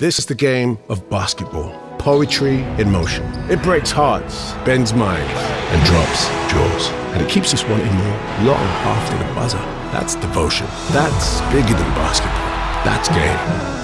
This is the game of basketball. Poetry in motion. It breaks hearts, bends minds, and drops jaws. And it keeps us wanting more long after the buzzer. That's devotion. That's bigger than basketball. That's game.